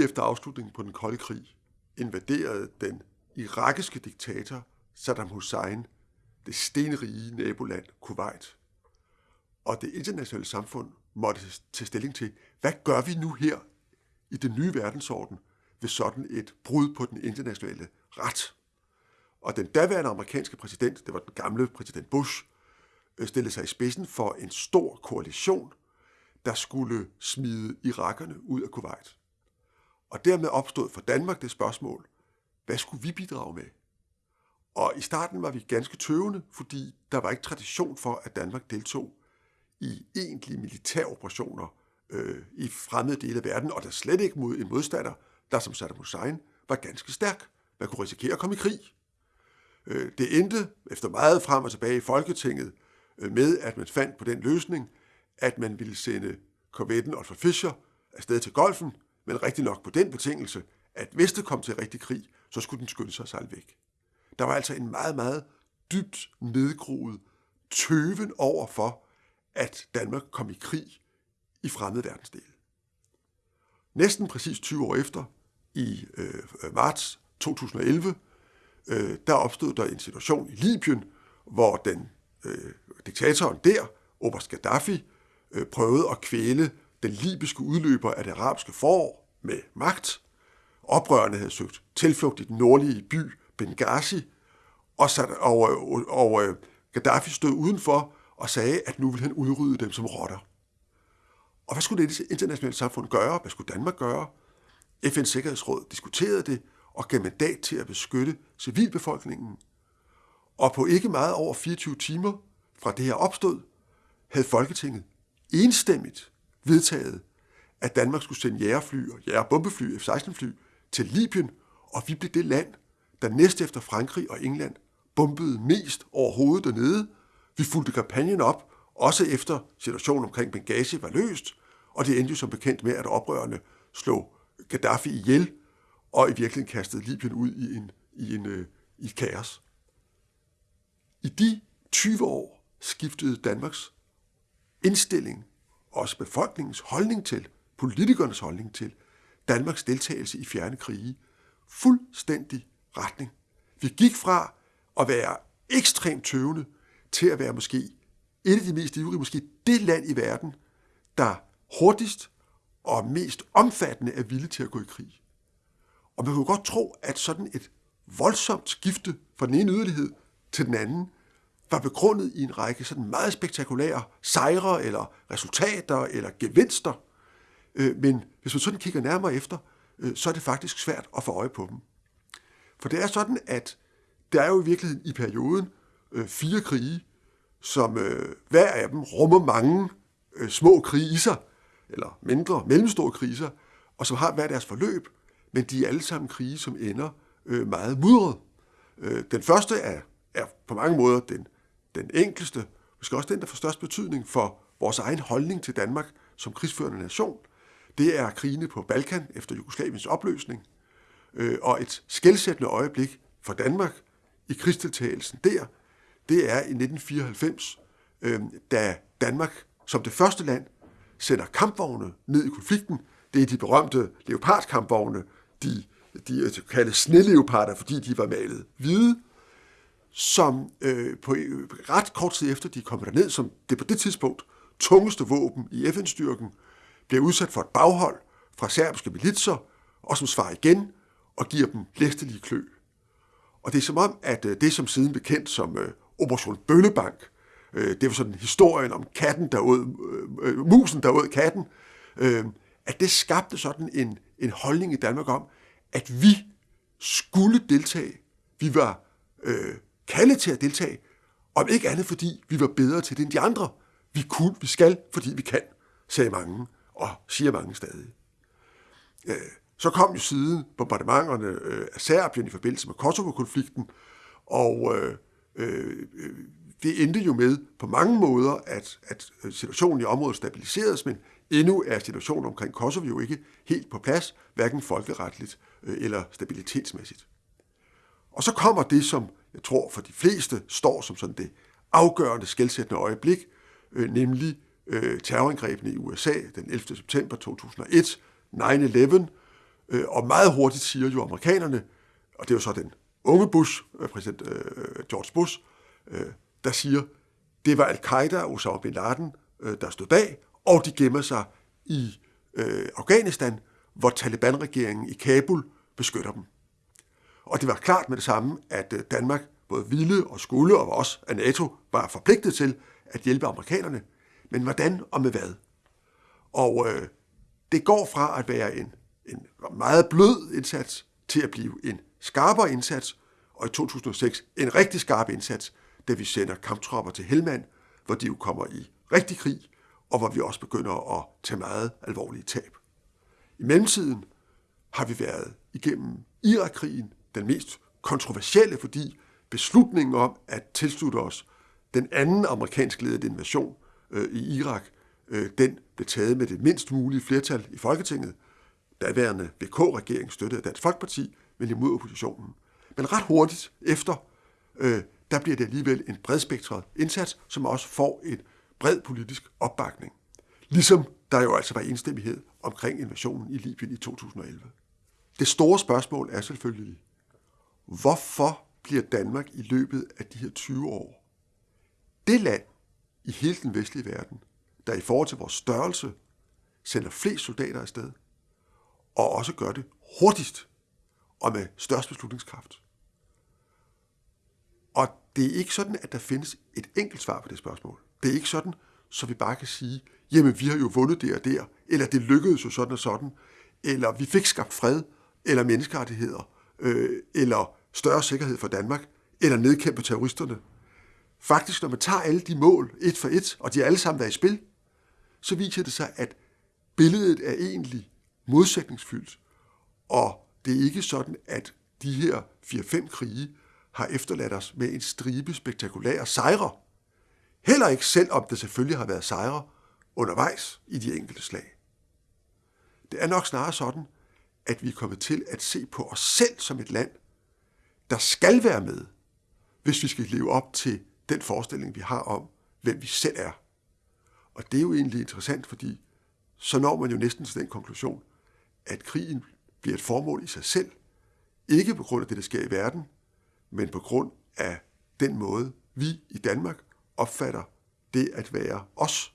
lige efter afslutningen på den kolde krig invaderede den irakiske diktator Saddam Hussein det stenrige naboland Kuwait. Og det internationale samfund måtte tage stilling til, hvad gør vi nu her i den nye verdensorden ved sådan et brud på den internationale ret? Og den daværende amerikanske præsident, det var den gamle præsident Bush, øh, stillede sig i spidsen for en stor koalition, der skulle smide irakerne ud af Kuwait. Og dermed opstod for Danmark det spørgsmål, hvad skulle vi bidrage med? Og i starten var vi ganske tøvende, fordi der var ikke tradition for, at Danmark deltog i egentlige militæroperationer øh, i fremmede dele af verden, og der slet ikke mod en modstander, der som Saddam Hussein var ganske stærk. Man kunne risikere at komme i krig. Øh, det endte efter meget frem og tilbage i Folketinget øh, med, at man fandt på den løsning, at man ville sende korvetten Otto Fischer afsted til golfen, men rigtig nok på den betingelse, at hvis det kom til rigtig krig, så skulle den skynde sig selv væk. Der var altså en meget, meget dybt nedgroet tøven over for, at Danmark kom i krig i fremmede verdensdele. Næsten præcis 20 år efter, i øh, marts 2011, øh, der opstod der en situation i Libyen, hvor den øh, diktatoren der, Oberst Gaddafi, øh, prøvede at kvæle den libyske udløber af det arabiske forår med magt. Oprørerne havde søgt tilflugt i den nordlige by Benghazi, og, sat, og, og, og øh, Gaddafi stod udenfor og sagde, at nu ville han udrydde dem som rotter. Og hvad skulle det internationale samfund gøre? Hvad skulle Danmark gøre? FN's Sikkerhedsråd diskuterede det og gav mandat til at beskytte civilbefolkningen. Og på ikke meget over 24 timer fra det her opstod, havde Folketinget enstemmigt vedtaget, at Danmark skulle sende jægerfly og jægerbombefly, F-16-fly, til Libyen, og vi blev det land, der næst efter Frankrig og England bombede mest overhovedet dernede. Vi fulgte kampagnen op, også efter situationen omkring Benghazi var løst, og det endte jo som bekendt med, at oprørerne slog Gaddafi ihjel, og i virkeligheden kastede Libyen ud i, en, i, en, øh, i et kaos. I de 20 år skiftede Danmarks indstilling, også befolkningens holdning til, politikernes holdning til, Danmarks deltagelse i fjerne krige, fuldstændig retning. Vi gik fra at være ekstremt tøvende til at være måske et af de mest ivrige, måske det land i verden, der hurtigst og mest omfattende er villig til at gå i krig. Og man kunne godt tro, at sådan et voldsomt skifte fra den ene yderlighed til den anden var begrundet i en række sådan meget spektakulære sejre eller resultater eller gevinster. Øh, men hvis man sådan kigger nærmere efter, øh, så er det faktisk svært at få øje på dem. For det er sådan, at der er jo i virkeligheden i perioden øh, fire krige, som øh, hver af dem rummer mange øh, små kriser, eller mindre, mellemstore kriser, og som har hver deres forløb, men de er alle sammen krige, som ender øh, meget mudret. Øh, den første er, er på mange måder den, den enkleste, måske også den, der får størst betydning for vores egen holdning til Danmark som krigsførende nation. Det er krigene på Balkan efter Jugoslaviens opløsning, øh, og et skældsættende øjeblik for Danmark i krigsdeltagelsen der, det er i 1994, øh, da Danmark som det første land sender kampvogne ned i konflikten. Det er de berømte leopardkampvogne, de, de øh, er kaldet sneleoparder, fordi de var malet hvide, som øh, på øh, ret kort tid efter de kommer derned, som det på det tidspunkt tungeste våben i FN-styrken, bliver udsat for et baghold fra serbiske militser, og som svarer igen og giver dem læstelige klø. Og det er som om, at øh, det som siden bekendt som øh, Operation Bøllebank, øh, det var sådan historien om katten, der ud, øh, øh, musen, der åd katten, at det skabte sådan en, en holdning i Danmark om, at vi skulle deltage. Vi var øh, kaldet til at deltage, om ikke andet fordi vi var bedre til det end de andre. Vi kunne, vi skal, fordi vi kan, sagde mange, og siger mange stadig. Øh, så kom jo siden bombardementerne øh, af Serbien i forbindelse med Kosovo-konflikten, og øh, øh, det endte jo med på mange måder, at, at situationen i området stabiliseredes, men endnu er situationen omkring Kosovo jo ikke helt på plads, hverken folkeretligt eller stabilitetsmæssigt. Og så kommer det, som jeg tror for de fleste står som sådan det afgørende skældsættende øjeblik, øh, nemlig øh, terrorangrebene i USA den 11. september 2001, 9-11, Øh, og meget hurtigt siger jo amerikanerne, og det er jo så den unge Bush, øh, præsident øh, George Bush, øh, der siger, det var al-Qaida og Osama bin Laden, øh, der stod bag, og de gemmer sig i øh, Afghanistan, hvor Taliban-regeringen i Kabul beskytter dem. Og det var klart med det samme, at øh, Danmark både ville og skulle, og også at NATO var forpligtet til at hjælpe amerikanerne. Men hvordan og med hvad? Og øh, det går fra at være en, en meget blød indsats til at blive en skarpere indsats, og i 2006 en rigtig skarp indsats, da vi sender kamptropper til Helmand, hvor de jo kommer i rigtig krig, og hvor vi også begynder at tage meget alvorlige tab. I mellemtiden har vi været igennem Irakkrigen, den mest kontroversielle, fordi beslutningen om at tilslutte os den anden amerikansk ledede invasion øh, i Irak, øh, den blev taget med det mindst mulige flertal i Folketinget. Daværende VK-regering støttede Dansk Folkeparti, men imod oppositionen. Men ret hurtigt efter, øh, der bliver det alligevel en bredspektret indsats, som også får en bred politisk opbakning. Ligesom der jo altså var enstemmighed omkring invasionen i Libyen i 2011. Det store spørgsmål er selvfølgelig, hvorfor bliver Danmark i løbet af de her 20 år det land i hele den vestlige verden, der i forhold til vores størrelse sender flest soldater afsted, og også gør det hurtigst og med størst beslutningskraft. Og det er ikke sådan, at der findes et enkelt svar på det spørgsmål. Det er ikke sådan, så vi bare kan sige, jamen vi har jo vundet der og der, eller det lykkedes jo sådan og sådan, eller vi fik skabt fred, eller menneskerettigheder, øh, eller større sikkerhed for Danmark, eller nedkæmpe terroristerne. Faktisk, når man tager alle de mål et for et, og de er alle sammen været i spil, så viser det sig, at billedet er egentlig modsætningsfyldt, og det er ikke sådan, at de her 4-5 krige har efterladt os med en stribe spektakulære sejre. Heller ikke selv om det selvfølgelig har været sejre undervejs i de enkelte slag. Det er nok snarere sådan, at vi er kommet til at se på os selv som et land, der skal være med, hvis vi skal leve op til den forestilling, vi har om, hvem vi selv er. Og det er jo egentlig interessant, fordi så når man jo næsten til den konklusion, at krigen bliver et formål i sig selv, ikke på grund af det, der sker i verden, men på grund af den måde, vi i Danmark opfatter det at være os